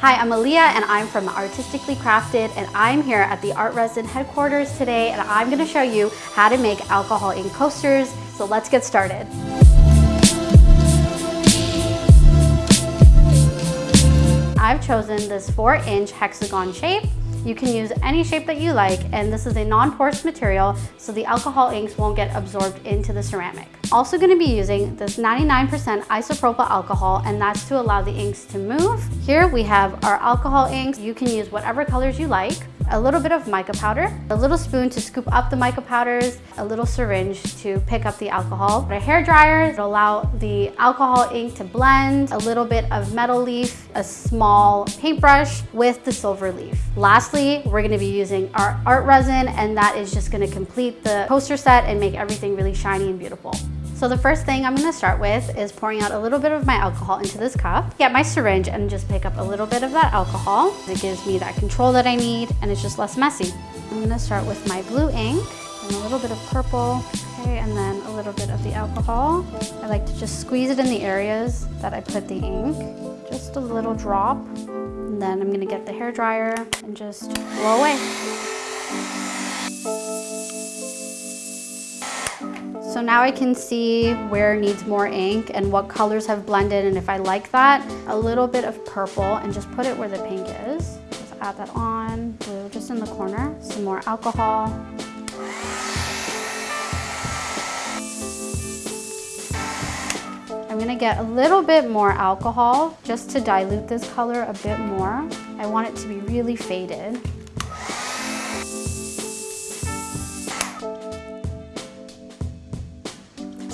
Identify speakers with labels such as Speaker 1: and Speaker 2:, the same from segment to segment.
Speaker 1: Hi, I'm Aaliyah and I'm from Artistically Crafted and I'm here at the ArtResin headquarters today and I'm gonna show you how to make alcohol ink coasters. So let's get started. I've chosen this four inch hexagon shape you can use any shape that you like and this is a non-porous material so the alcohol inks won't get absorbed into the ceramic. Also going to be using this 99% isopropyl alcohol and that's to allow the inks to move. Here we have our alcohol inks. You can use whatever colors you like a little bit of mica powder, a little spoon to scoop up the mica powders, a little syringe to pick up the alcohol, a hair dryer to allow the alcohol ink to blend, a little bit of metal leaf, a small paintbrush with the silver leaf. Lastly, we're gonna be using our art resin and that is just gonna complete the poster set and make everything really shiny and beautiful. So the first thing I'm gonna start with is pouring out a little bit of my alcohol into this cup. Get my syringe and just pick up a little bit of that alcohol. It gives me that control that I need and it's just less messy. I'm gonna start with my blue ink and a little bit of purple, okay, and then a little bit of the alcohol. I like to just squeeze it in the areas that I put the ink, just a little drop. And then I'm gonna get the hair dryer and just blow away. So now I can see where needs more ink and what colors have blended and if I like that, a little bit of purple and just put it where the pink is. Just add that on, blue just in the corner, some more alcohol. I'm gonna get a little bit more alcohol just to dilute this color a bit more. I want it to be really faded.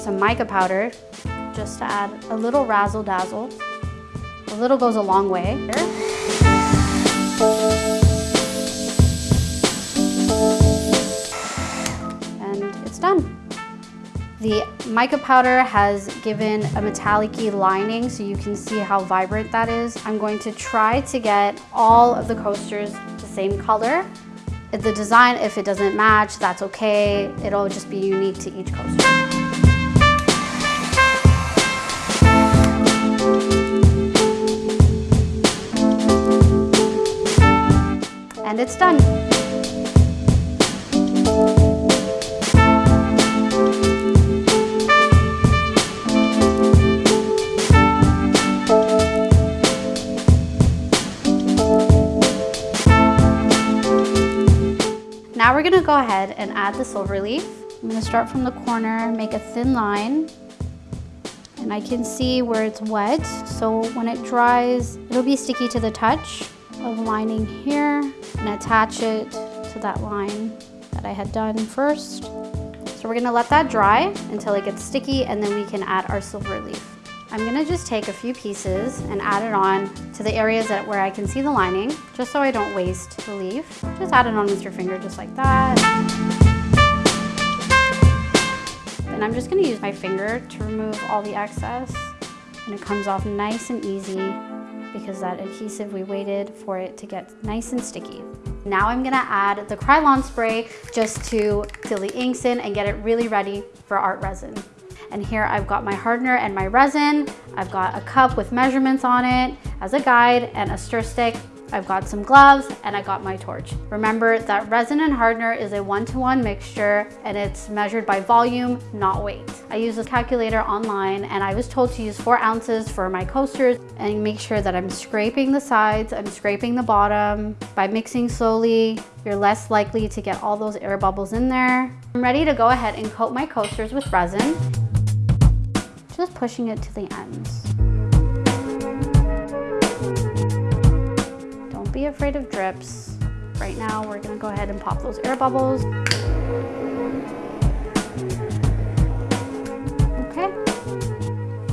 Speaker 1: Some mica powder just to add a little razzle dazzle. A little goes a long way. And it's done. The mica powder has given a metallic lining so you can see how vibrant that is. I'm going to try to get all of the coasters the same color. The design, if it doesn't match, that's okay. It'll just be unique to each coaster. And it's done. Now we're gonna go ahead and add the silver leaf. I'm gonna start from the corner, make a thin line, and I can see where it's wet. So when it dries, it'll be sticky to the touch of lining here and attach it to that line that I had done first. So we're gonna let that dry until it gets sticky and then we can add our silver leaf. I'm gonna just take a few pieces and add it on to the areas that where I can see the lining, just so I don't waste the leaf. Just add it on with your finger just like that. And I'm just gonna use my finger to remove all the excess and it comes off nice and easy because that adhesive, we waited for it to get nice and sticky. Now I'm gonna add the Krylon spray just to fill the inks in and get it really ready for art resin. And here I've got my hardener and my resin. I've got a cup with measurements on it as a guide and a stir stick I've got some gloves and I got my torch. Remember that resin and hardener is a one-to-one -one mixture and it's measured by volume, not weight. I use this calculator online and I was told to use four ounces for my coasters and make sure that I'm scraping the sides, I'm scraping the bottom. By mixing slowly, you're less likely to get all those air bubbles in there. I'm ready to go ahead and coat my coasters with resin. Just pushing it to the ends. Be afraid of drips. Right now, we're gonna go ahead and pop those air bubbles. Okay,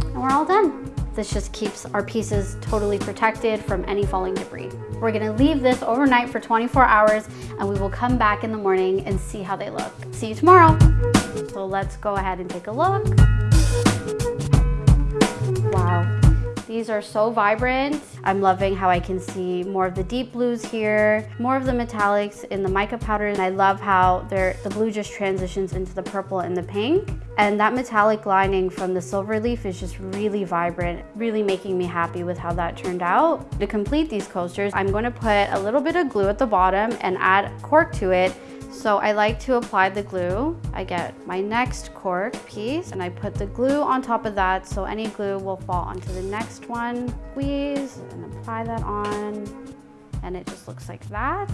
Speaker 1: and we're all done. This just keeps our pieces totally protected from any falling debris. We're gonna leave this overnight for 24 hours and we will come back in the morning and see how they look. See you tomorrow. So let's go ahead and take a look. Wow, These are so vibrant. I'm loving how I can see more of the deep blues here, more of the metallics in the mica powder, and I love how the blue just transitions into the purple and the pink. And that metallic lining from the silver leaf is just really vibrant, really making me happy with how that turned out. To complete these coasters, I'm going to put a little bit of glue at the bottom and add cork to it so I like to apply the glue. I get my next cork piece and I put the glue on top of that so any glue will fall onto the next one. Squeeze and apply that on and it just looks like that.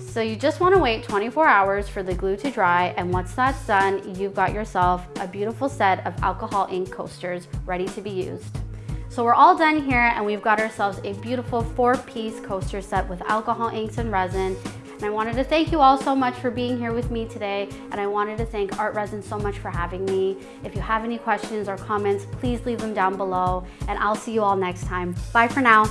Speaker 1: So you just wanna wait 24 hours for the glue to dry and once that's done, you've got yourself a beautiful set of alcohol ink coasters ready to be used. So we're all done here and we've got ourselves a beautiful four piece coaster set with alcohol inks and resin and I wanted to thank you all so much for being here with me today. And I wanted to thank ArtResin so much for having me. If you have any questions or comments, please leave them down below. And I'll see you all next time. Bye for now.